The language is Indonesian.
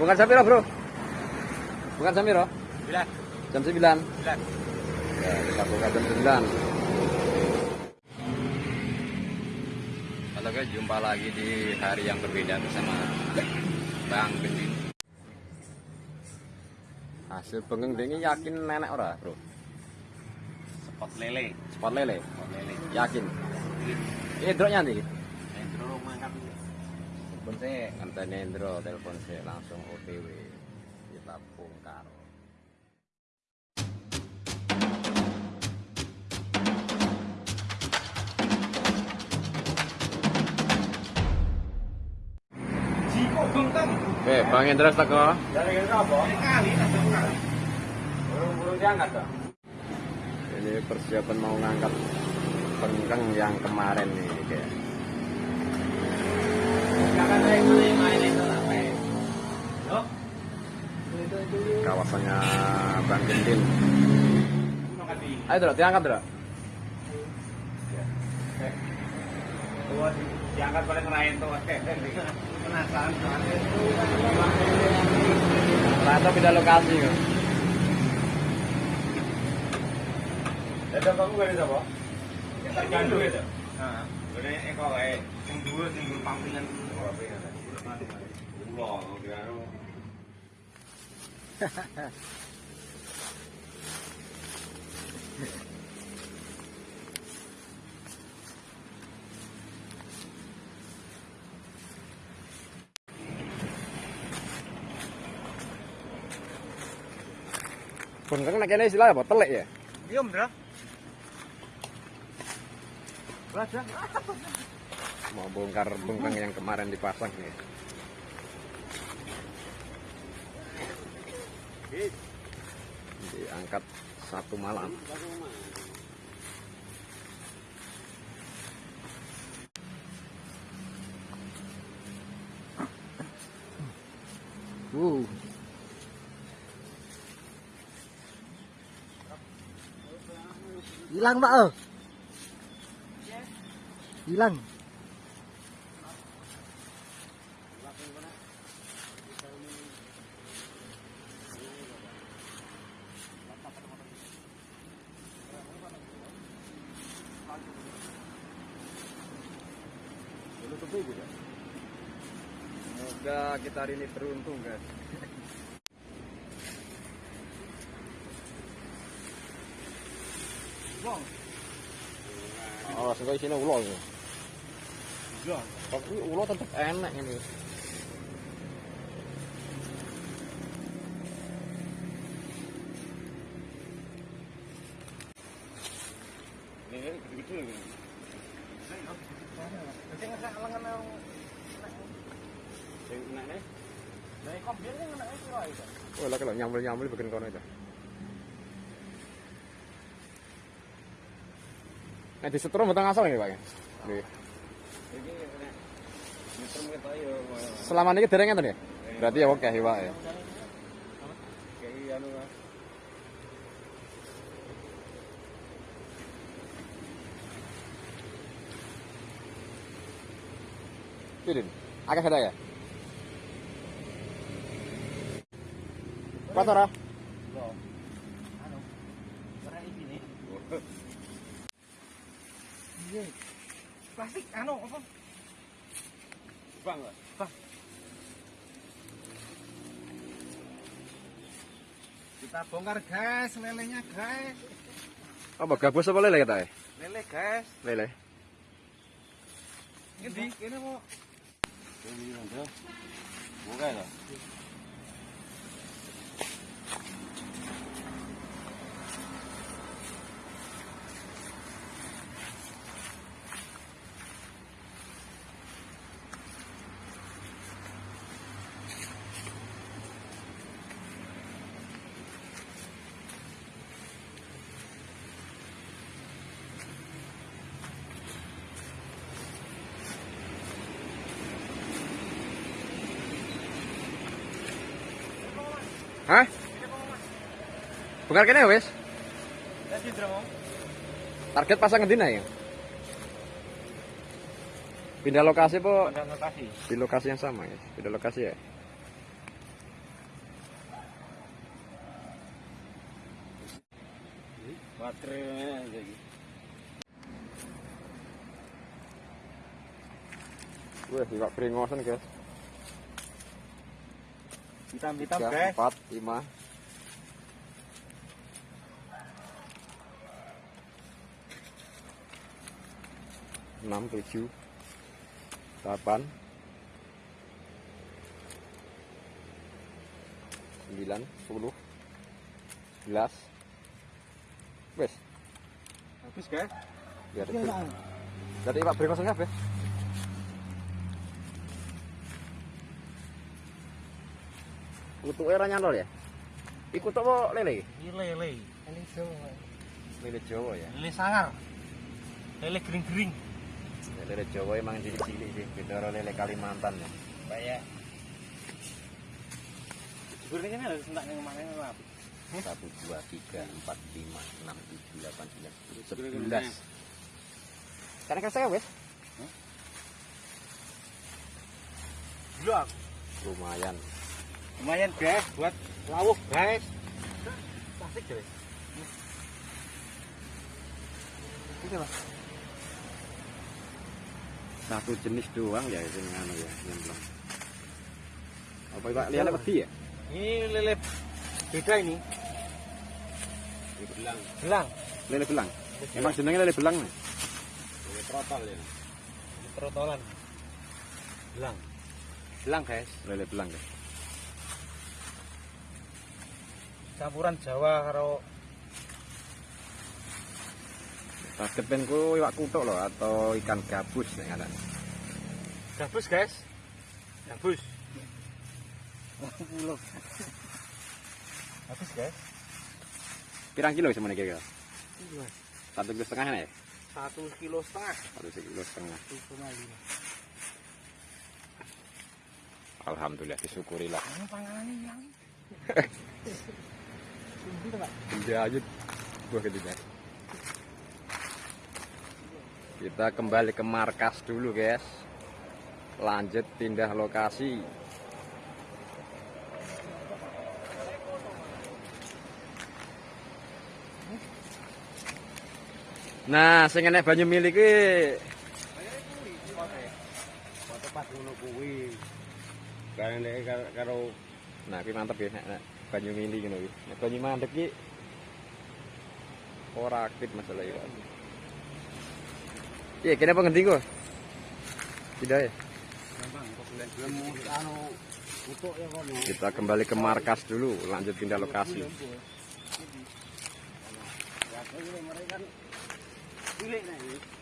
Bukan jam piro, Bro? Bukan jam piro? Bila? Jam 9. Bila? Ya, kita buka jam 9. Halo guys, jumpa lagi di hari yang berbeda bersama Bang Gendin. Hasil bengeng ini yakin nenek ora, Bro? Spot lele. Spot lele, Spot lele. yakin. Ini drone nanti. Pun saya Ngenteni Indro telepon saya langsung OTW. Kita bongkar. Jiko bengkang. Oke, Bang Indra teko. Dari kira apa? Kali tak. Burung-burung diangkat. Ini persiapan mau ngangkat bengkeng yang kemarin nih, guys. Kakak saya main main itu apa? Yo. Kawasannya Bang Gendin. Ayo, Dro, diangkat. Tua diangkat paling ngerain tuh. Penasaran. Ternyata beda lokasi, kok. Ada kamu gak apa? Itu. Kayak yang dua yang dua pampingan apa ya? Ulo, kira Bengkeng nek kene istilah apa? Telek ya? Iya, Bro. Raja. Mau bongkar bengkeng yang kemarin dipasang nih. Diangkat satu malam. Uh. hilang pak oh hilang Semoga kita hari ini beruntung guys. Oh, sehingga isinya ulo ya. Iya. Tapi ulo tetap enak ini. Ini gitu lagi. Nanti nggak lengan Oh, lah kalau nyambel-nyambel bikin kono itu. Nah, di setrum betul ngasal ini, Pak. ya? Selama ini dereng ngeten ya? Berarti ya oke, Pak ya. Anu lah. Tidin. Akeh ada ya? Anu. Ini nih. Iya. Plastik anu apa? Bang? Bang. Kita bongkar guys, lelenya guys. Apa gabus apa lele kata ya? Lele guys. Lele. Ini ini mau. Ini ada. Buka ya. Hah? Bukan kene wis. Target pasang ngendi ya? Pindah lokasi po? Pindah lokasi. Di lokasi yang sama ya. Pindah lokasi ya. Baterainya lagi. Wah, iwak pringosan guys. Hitam-hitam, Tiga, guys. empat, lima. Enam, tujuh, delapan, sembilan, sepuluh, sebelas. Wes, Habis, guys. biar Jadi iwak beringosan kabeh. Utuke ora nyantol ya? Iku tok apa lele? Ini lele. Lele Jawa. Lele Jawa ya. Lele sangar. Lele gering-gering. Lele Jawa emang cilik-cilik sih, beda karo lele Kalimantan ya. Kayak Sebenarnya kan harus entak yang mana apa? Satu, dua, tiga, empat, lima, enam, tujuh, delapan, sembilan, sepuluh, sebelas. Karena kan saya wes lumayan. Lumayan, guys, buat lawuh, guys. Plastik, guys. Ini apa? Satu jenis doang ya itu anu ya, nyemplung. Apa Pak lihat peti ya? Ini lele beda ini. Belang. Belang. Lele belang. Emang jenenge lele belang nih. Lele trotol ya. Trotolan. Belang. Belang, guys. Lele belang guys. Campuran Jawa karo Taskepen ku iwak kutuk loh atau ikan gabus nih ada. gabus, guys. Gabus. Habis, guys. Pirang kilo semuanya kira-kira? Satu kilo setengah ya? Satu kilo setengah. Satu kilo setengah. Lima. Alhamdulillah disyukurilah. Ini panganan ini yang. Dia aja gua ketiga. Kita kembali ke markas dulu guys. Lanjut pindah lokasi. Nah, sing enek banyu milik kuwi ngono karo Nah, kuwi mantep ya nek, nek banyu mili ngono kuwi. Nek banyu mandek ki ora aktif masalah itu. Iya, kene apa ngendi kok? Tidak ya. Kita kembali ke markas dulu, lanjut pindah lokasi. Mereka.